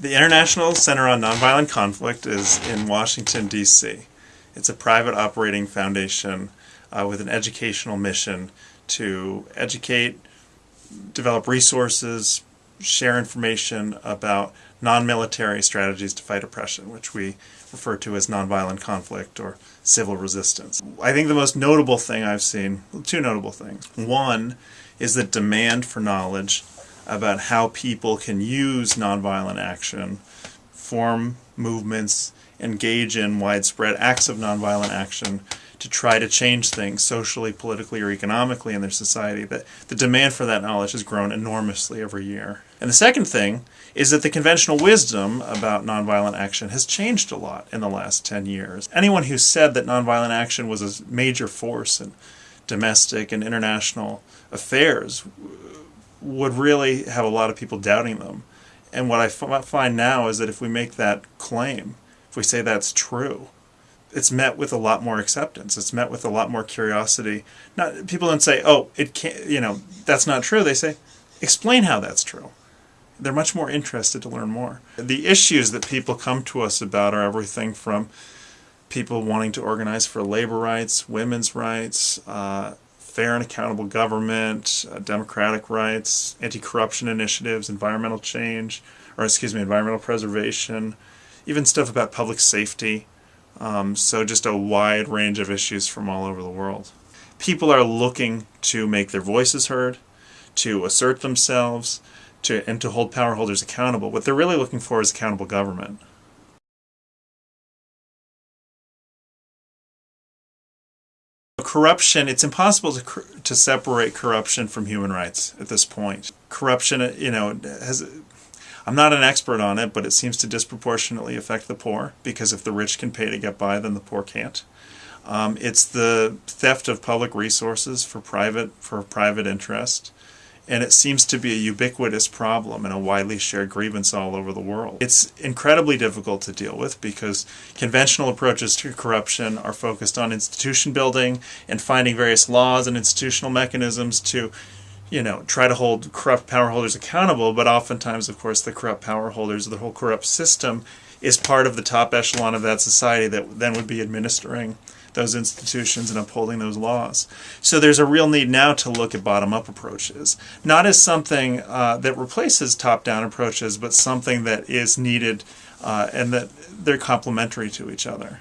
The International Center on Nonviolent Conflict is in Washington, D.C. It's a private operating foundation uh, with an educational mission to educate, develop resources, share information about non-military strategies to fight oppression, which we refer to as nonviolent conflict or civil resistance. I think the most notable thing I've seen, well, two notable things. One is the demand for knowledge about how people can use nonviolent action, form movements, engage in widespread acts of nonviolent action to try to change things socially, politically, or economically in their society. That the demand for that knowledge has grown enormously every year. And the second thing is that the conventional wisdom about nonviolent action has changed a lot in the last 10 years. Anyone who said that nonviolent action was a major force in domestic and international affairs would really have a lot of people doubting them. And what I find now is that if we make that claim, if we say that's true, it's met with a lot more acceptance. It's met with a lot more curiosity. Not people don't say, "Oh, it can't," you know, that's not true. They say, "Explain how that's true." They're much more interested to learn more. The issues that people come to us about are everything from people wanting to organize for labor rights, women's rights, uh, fair and accountable government, uh, democratic rights, anti-corruption initiatives, environmental change, or excuse me, environmental preservation, even stuff about public safety. Um, so just a wide range of issues from all over the world. People are looking to make their voices heard, to assert themselves, to and to hold power holders accountable. What they're really looking for is accountable government. Corruption, it's impossible to, to separate corruption from human rights at this point. Corruption, you know, has I'm not an expert on it, but it seems to disproportionately affect the poor because if the rich can pay to get by, then the poor can't. Um, it's the theft of public resources for private for private interest and it seems to be a ubiquitous problem and a widely shared grievance all over the world. It's incredibly difficult to deal with because conventional approaches to corruption are focused on institution building and finding various laws and institutional mechanisms to you know, try to hold corrupt power holders accountable, but oftentimes, of course, the corrupt power holders, the whole corrupt system, is part of the top echelon of that society that then would be administering those institutions and upholding those laws. So there's a real need now to look at bottom-up approaches, not as something uh, that replaces top-down approaches, but something that is needed uh, and that they're complementary to each other.